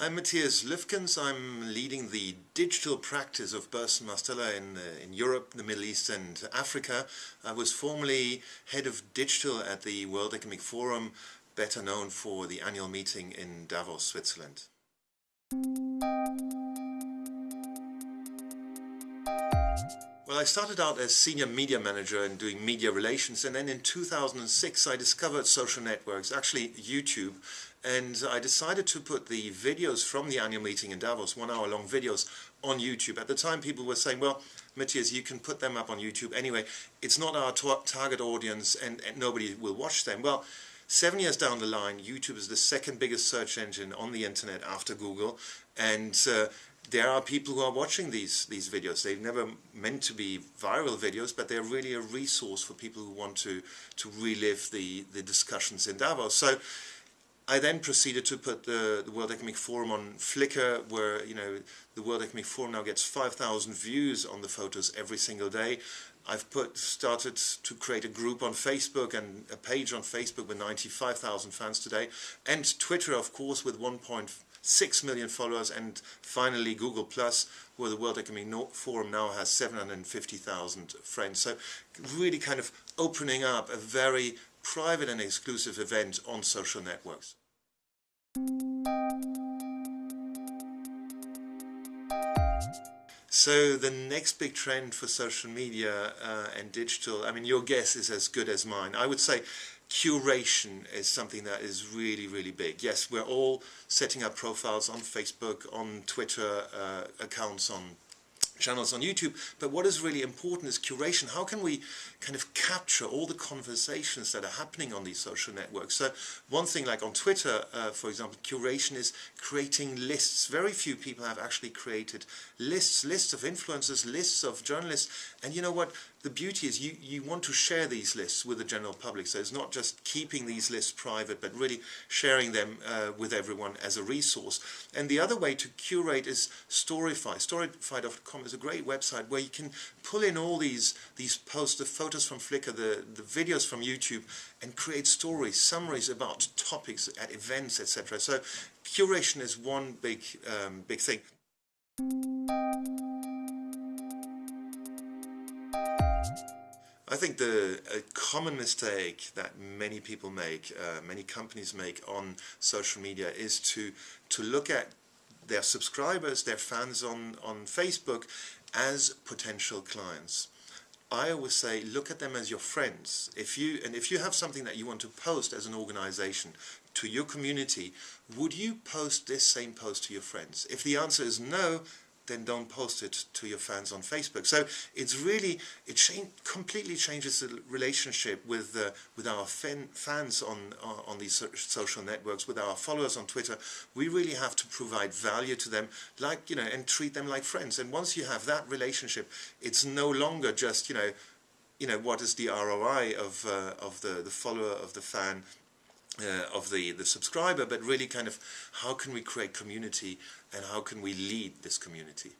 I'm Matthias Lüfkens. I'm leading the digital practice of Burson Marsteller in, uh, in Europe, the Middle East and Africa. I was formerly head of digital at the World Economic Forum, better known for the annual meeting in Davos, Switzerland. Well, I started out as senior media manager and doing media relations and then in 2006 I discovered social networks, actually YouTube, and I decided to put the videos from the annual meeting in Davos, one hour long videos, on YouTube. At the time people were saying, well, Matthias, you can put them up on YouTube anyway. It's not our target audience and, and nobody will watch them. Well, Seven years down the line, YouTube is the second biggest search engine on the internet after Google, and uh, there are people who are watching these these videos. They've never meant to be viral videos, but they're really a resource for people who want to to relive the the discussions in Davos. So. I then proceeded to put the, the World Economic Forum on Flickr, where you know the World Economic Forum now gets 5,000 views on the photos every single day. I've put started to create a group on Facebook and a page on Facebook with 95,000 fans today, and Twitter, of course, with 1.6 million followers, and finally Google Plus, where the World Economic Forum now has 750,000 friends. So really kind of opening up a very private and exclusive event on social networks. So the next big trend for social media uh, and digital, I mean, your guess is as good as mine. I would say curation is something that is really, really big. Yes, we're all setting up profiles on Facebook, on Twitter, uh, accounts on channels on YouTube. But what is really important is curation. How can we kind of capture all the conversations that are happening on these social networks? So one thing like on Twitter, uh, for example, curation is creating lists. Very few people have actually created lists, lists of influencers, lists of journalists. And you know what? The beauty is you, you want to share these lists with the general public. So it's not just keeping these lists private, but really sharing them uh, with everyone as a resource. And the other way to curate is Storify. Storify.com is a great website where you can pull in all these these posts, the photos from Flickr, the, the videos from YouTube, and create stories, summaries about topics at events, etc. So curation is one big um, big thing. I think the a common mistake that many people make, uh, many companies make on social media is to to look at their subscribers, their fans on, on Facebook as potential clients. I always say look at them as your friends. If you and if you have something that you want to post as an organization to your community, would you post this same post to your friends? If the answer is no, then don't post it to your fans on Facebook. So it's really, it change, completely changes the relationship with uh, with our fan, fans on, on these social networks, with our followers on Twitter. We really have to provide value to them, like, you know, and treat them like friends. And once you have that relationship, it's no longer just, you know, you know, what is the ROI of, uh, of the, the follower, of the fan, uh, of the, the subscriber, but really kind of how can we create community and how can we lead this community.